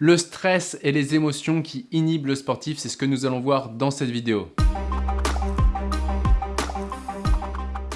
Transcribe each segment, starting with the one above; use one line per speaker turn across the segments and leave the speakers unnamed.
Le stress et les émotions qui inhibent le sportif, c'est ce que nous allons voir dans cette vidéo.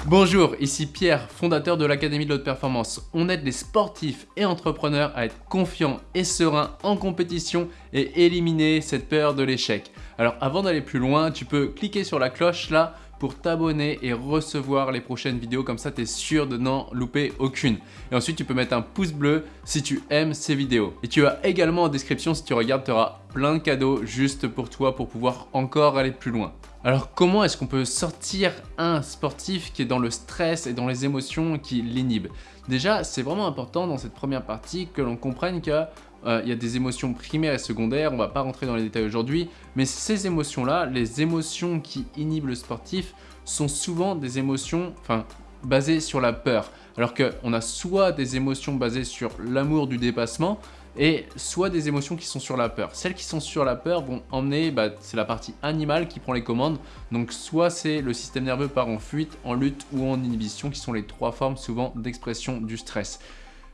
Bonjour, ici Pierre, fondateur de l'Académie de l'Haute Performance. On aide les sportifs et entrepreneurs à être confiants et sereins en compétition et éliminer cette peur de l'échec. Alors avant d'aller plus loin, tu peux cliquer sur la cloche là pour t'abonner et recevoir les prochaines vidéos. Comme ça, tu es sûr de n'en louper aucune. Et ensuite, tu peux mettre un pouce bleu si tu aimes ces vidéos. Et tu as également en description, si tu regardes, tu auras plein de cadeaux juste pour toi pour pouvoir encore aller plus loin. Alors comment est-ce qu'on peut sortir un sportif qui est dans le stress et dans les émotions qui l'inhibent? Déjà, c'est vraiment important dans cette première partie que l'on comprenne que euh, il y a des émotions primaires et secondaires, on va pas rentrer dans les détails aujourd'hui, mais ces émotions-là, les émotions qui inhibent le sportif, sont souvent des émotions enfin, basées sur la peur. Alors qu'on a soit des émotions basées sur l'amour du dépassement, et soit des émotions qui sont sur la peur. Celles qui sont sur la peur vont emmener, bah, c'est la partie animale qui prend les commandes, donc soit c'est le système nerveux part en fuite, en lutte ou en inhibition, qui sont les trois formes souvent d'expression du stress.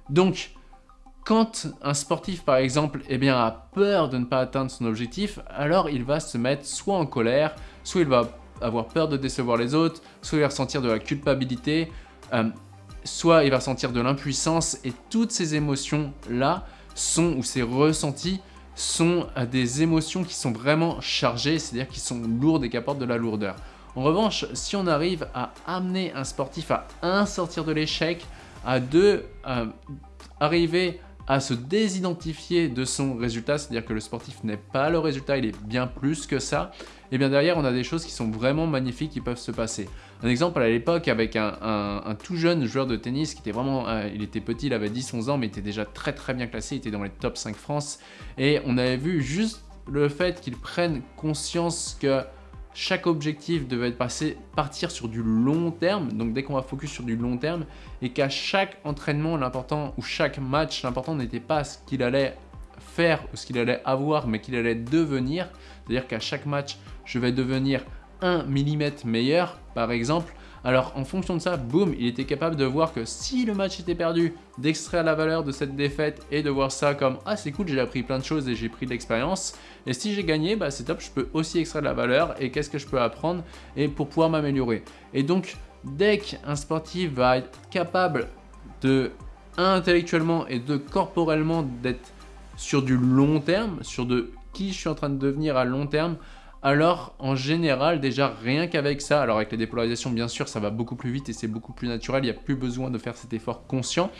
Donc, quand un sportif, par exemple, eh a peur de ne pas atteindre son objectif, alors il va se mettre soit en colère, soit il va avoir peur de décevoir les autres, soit il va ressentir de la culpabilité, euh, soit il va ressentir de l'impuissance, et toutes ces émotions-là sont, ou ces ressentis, sont euh, des émotions qui sont vraiment chargées, c'est-à-dire qui sont lourdes et qui apportent de la lourdeur. En revanche, si on arrive à amener un sportif à un sortir de l'échec, à deux, euh, arriver à se désidentifier de son résultat, c'est-à-dire que le sportif n'est pas le résultat, il est bien plus que ça, et bien derrière on a des choses qui sont vraiment magnifiques qui peuvent se passer. Un exemple à l'époque avec un, tout jeune joueur de tennis qui était vraiment, euh, il était petit, il avait 10-11 ans mais il était déjà très très bien classé, il était dans les top 5 France et on avait vu juste le fait qu'il prenne conscience que chaque objectif devait être passé, partir sur du long terme, donc dès qu'on va focus sur du long terme, et qu'à chaque entraînement, l'important, ou chaque match, l'important n'était pas ce qu'il allait faire ou ce qu'il allait avoir, mais qu'il allait devenir. C'est-à-dire qu'à chaque match, je vais devenir 1 mm meilleur, par exemple, alors en fonction de ça, boum, il était capable de voir que si le match était perdu, d'extraire la valeur de cette défaite et de voir ça comme « Ah c'est cool, j'ai appris plein de choses et j'ai pris de l'expérience. Et si j'ai gagné, bah, c'est top, je peux aussi extraire de la valeur et qu'est-ce que je peux apprendre et pour pouvoir m'améliorer. » Et donc, dès qu'un sportif va être capable de intellectuellement et de corporellement d'être sur du long terme, sur de qui je suis en train de devenir à long terme, alors en général déjà rien qu'avec ça, alors avec les dépolarisations bien sûr ça va beaucoup plus vite et c'est beaucoup plus naturel, il n'y a plus besoin de faire cet effort conscient,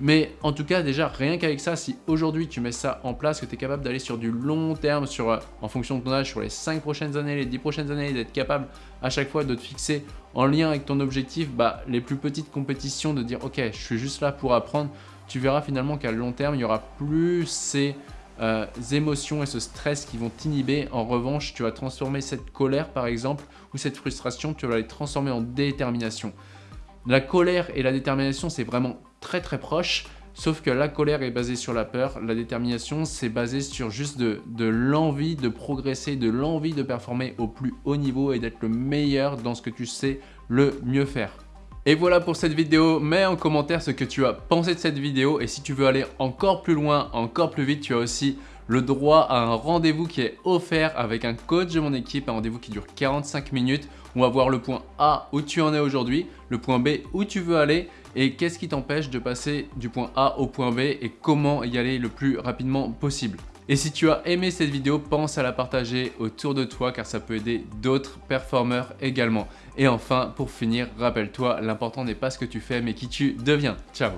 mais en tout cas déjà rien qu'avec ça, si aujourd'hui tu mets ça en place, que tu es capable d'aller sur du long terme, sur, euh, en fonction de ton âge, sur les 5 prochaines années, les 10 prochaines années, d'être capable à chaque fois de te fixer en lien avec ton objectif, bah, les plus petites compétitions, de dire ok je suis juste là pour apprendre, tu verras finalement qu'à long terme il y aura plus ces euh, émotions et ce stress qui vont t'inhiber. En revanche, tu vas transformer cette colère par exemple ou cette frustration, tu vas les transformer en détermination. La colère et la détermination, c'est vraiment très très proche. Sauf que la colère est basée sur la peur, la détermination c'est basé sur juste de, de l'envie de progresser, de l'envie de performer au plus haut niveau et d'être le meilleur dans ce que tu sais le mieux faire. Et voilà pour cette vidéo, mets en commentaire ce que tu as pensé de cette vidéo et si tu veux aller encore plus loin, encore plus vite, tu as aussi le droit à un rendez-vous qui est offert avec un coach de mon équipe, un rendez-vous qui dure 45 minutes. On va voir le point A où tu en es aujourd'hui, le point B où tu veux aller et qu'est-ce qui t'empêche de passer du point A au point B et comment y aller le plus rapidement possible. Et si tu as aimé cette vidéo, pense à la partager autour de toi car ça peut aider d'autres performeurs également. Et enfin, pour finir, rappelle-toi, l'important n'est pas ce que tu fais mais qui tu deviens. Ciao